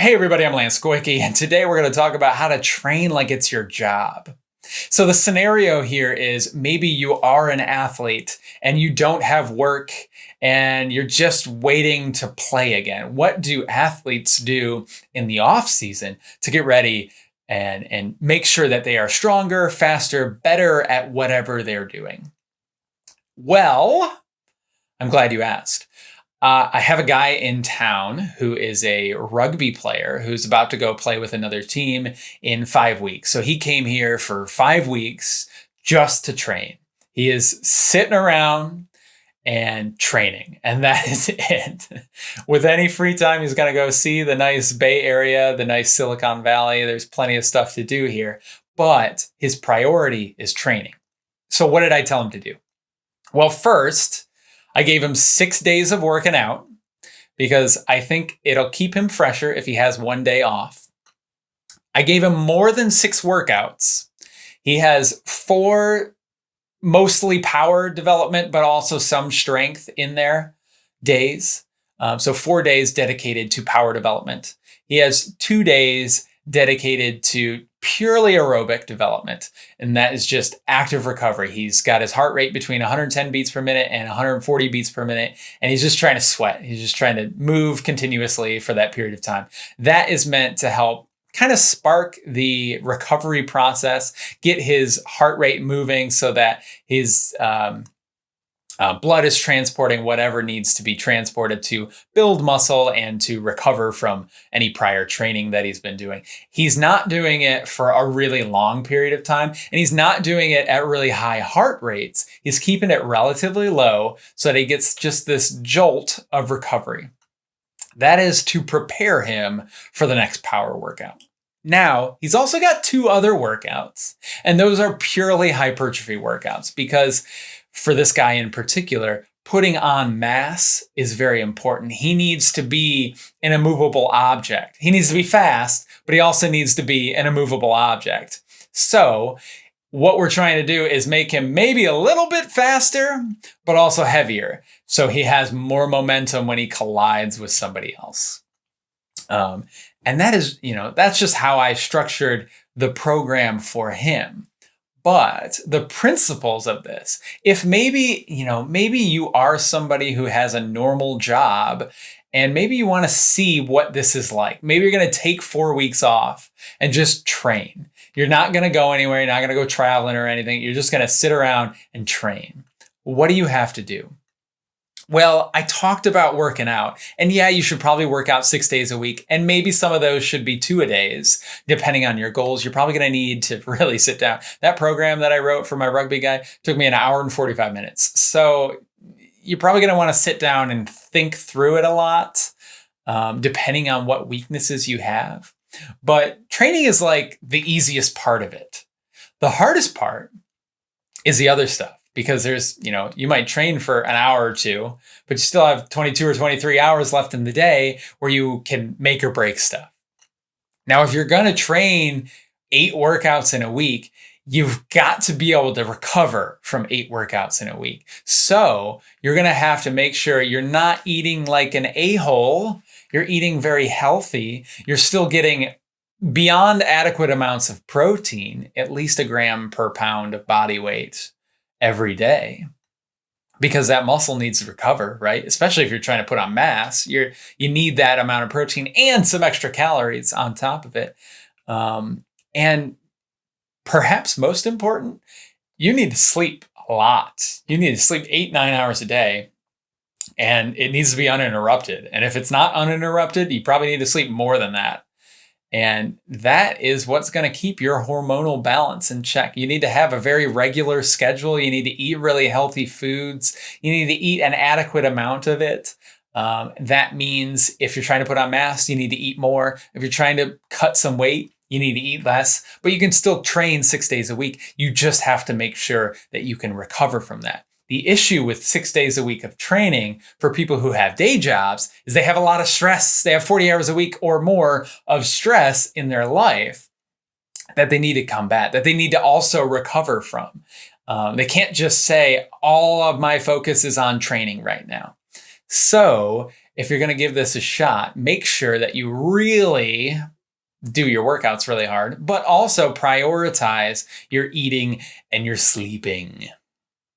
Hey everybody, I'm Lance Goyke, and today we're going to talk about how to train like it's your job. So the scenario here is maybe you are an athlete and you don't have work and you're just waiting to play again. What do athletes do in the off season to get ready and, and make sure that they are stronger, faster, better at whatever they're doing? Well, I'm glad you asked. Uh, I have a guy in town who is a rugby player who's about to go play with another team in five weeks. So he came here for five weeks just to train. He is sitting around and training, and that is it. with any free time, he's going to go see the nice Bay Area, the nice Silicon Valley. There's plenty of stuff to do here, but his priority is training. So, what did I tell him to do? Well, first, I gave him six days of working out because I think it'll keep him fresher if he has one day off. I gave him more than six workouts. He has four mostly power development, but also some strength in there days. Um, so four days dedicated to power development. He has two days dedicated to purely aerobic development, and that is just active recovery. He's got his heart rate between 110 beats per minute and 140 beats per minute, and he's just trying to sweat. He's just trying to move continuously for that period of time. That is meant to help kind of spark the recovery process, get his heart rate moving so that his um, uh, blood is transporting whatever needs to be transported to build muscle and to recover from any prior training that he's been doing. He's not doing it for a really long period of time, and he's not doing it at really high heart rates. He's keeping it relatively low so that he gets just this jolt of recovery. That is to prepare him for the next power workout. Now, he's also got two other workouts, and those are purely hypertrophy workouts because for this guy in particular, putting on mass is very important. He needs to be an immovable object. He needs to be fast, but he also needs to be an immovable object. So, what we're trying to do is make him maybe a little bit faster, but also heavier. So he has more momentum when he collides with somebody else. Um, and that is, you know, that's just how I structured the program for him. But the principles of this, if maybe, you know, maybe you are somebody who has a normal job and maybe you want to see what this is like. Maybe you're going to take four weeks off and just train. You're not going to go anywhere. You're not going to go traveling or anything. You're just going to sit around and train. What do you have to do? Well, I talked about working out. And yeah, you should probably work out six days a week. And maybe some of those should be two a days, depending on your goals. You're probably going to need to really sit down. That program that I wrote for my rugby guy took me an hour and 45 minutes. So you're probably going to want to sit down and think through it a lot, um, depending on what weaknesses you have. But training is like the easiest part of it. The hardest part is the other stuff because there's, you know, you might train for an hour or two, but you still have 22 or 23 hours left in the day where you can make or break stuff. Now, if you're going to train eight workouts in a week, you've got to be able to recover from eight workouts in a week. So you're going to have to make sure you're not eating like an a hole. You're eating very healthy. You're still getting beyond adequate amounts of protein, at least a gram per pound of body weight every day because that muscle needs to recover, right? Especially if you're trying to put on mass, you're you need that amount of protein and some extra calories on top of it. Um, and perhaps most important, you need to sleep a lot. You need to sleep eight nine hours a day, and it needs to be uninterrupted. And if it's not uninterrupted, you probably need to sleep more than that. And that is what's going to keep your hormonal balance in check. You need to have a very regular schedule. You need to eat really healthy foods. You need to eat an adequate amount of it. Um, that means if you're trying to put on mass, you need to eat more. If you're trying to cut some weight, you need to eat less, but you can still train six days a week. You just have to make sure that you can recover from that. The issue with six days a week of training for people who have day jobs is they have a lot of stress. They have 40 hours a week or more of stress in their life that they need to combat, that they need to also recover from. Um, they can't just say, all of my focus is on training right now. So if you're going to give this a shot, make sure that you really do your workouts really hard, but also prioritize your eating and your sleeping.